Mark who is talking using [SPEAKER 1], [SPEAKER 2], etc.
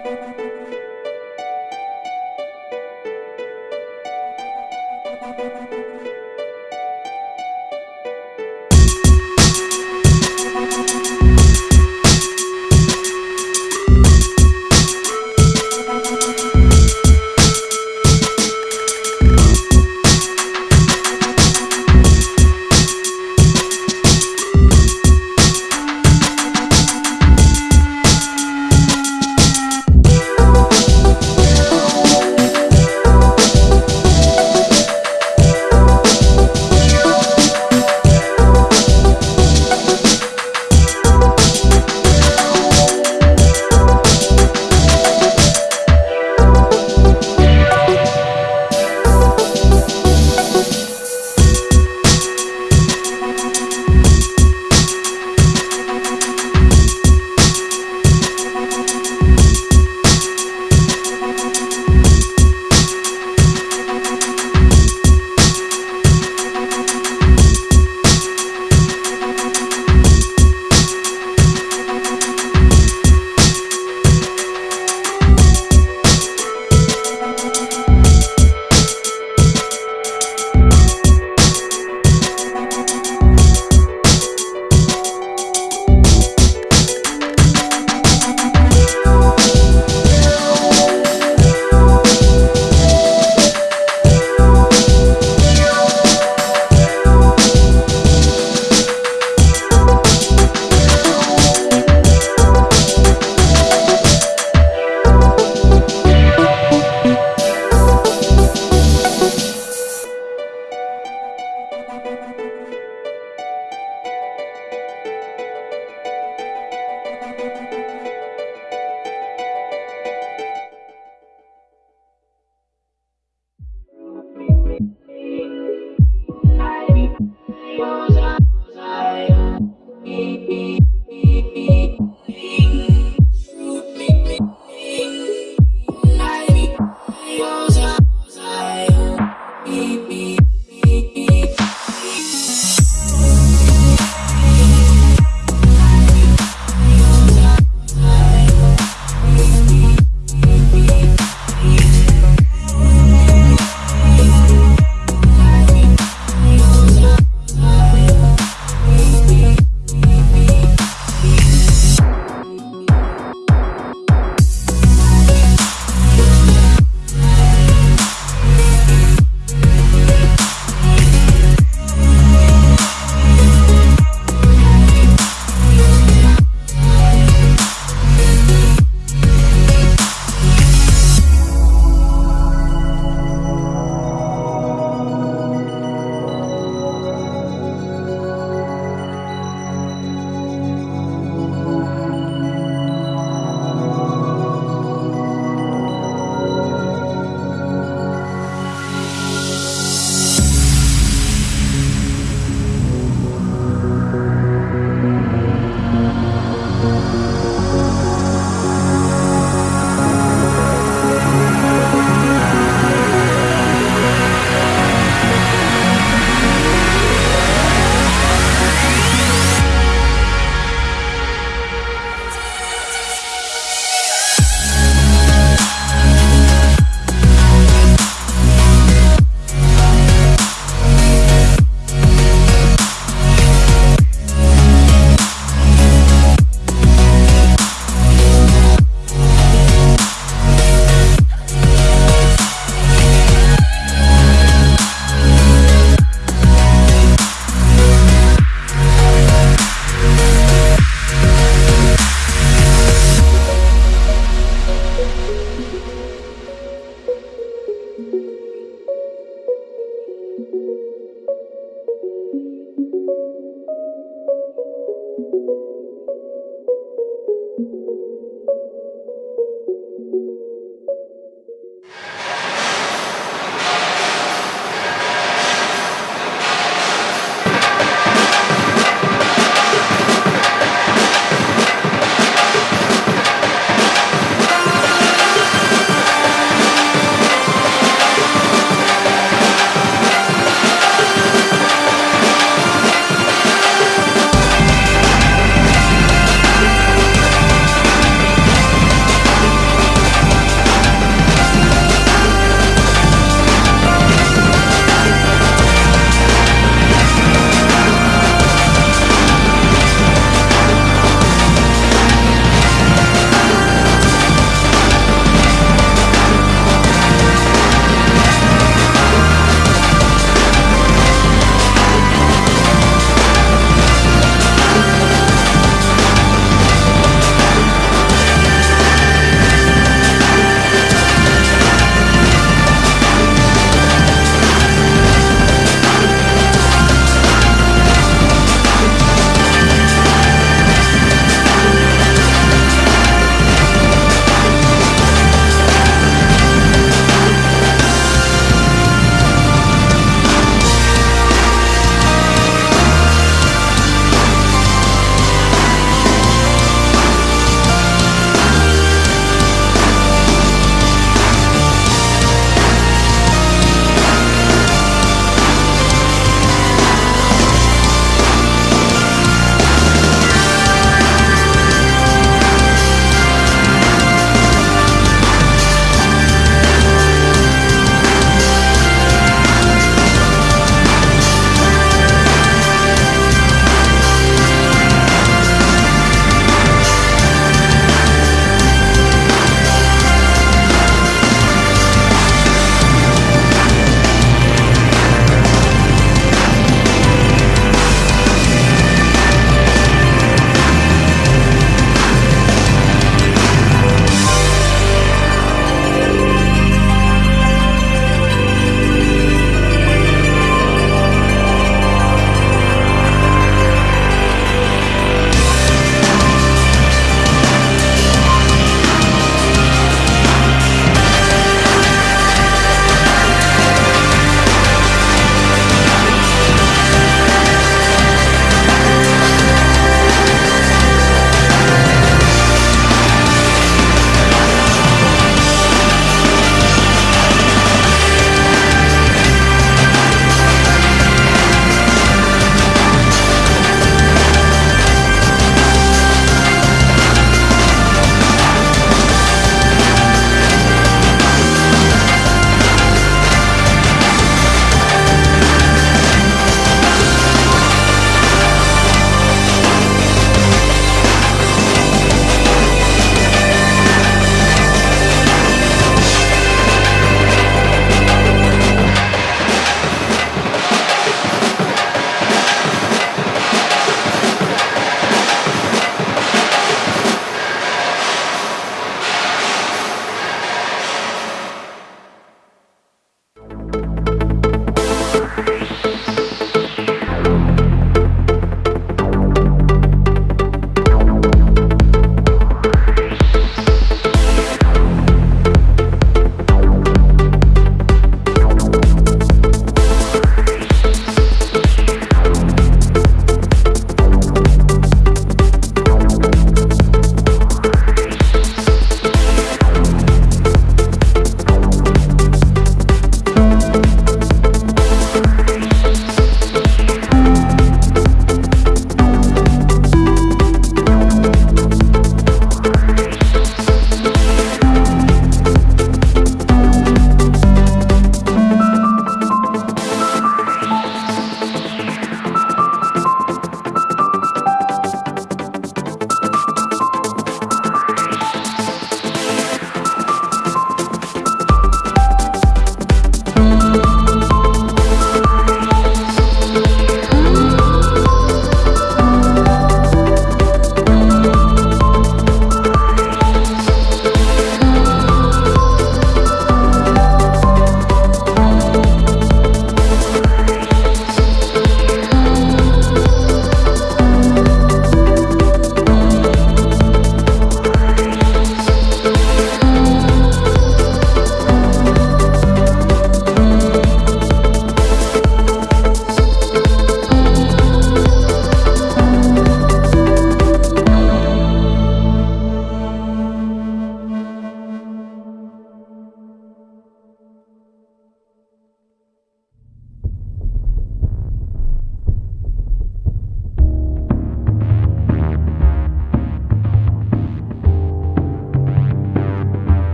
[SPEAKER 1] Música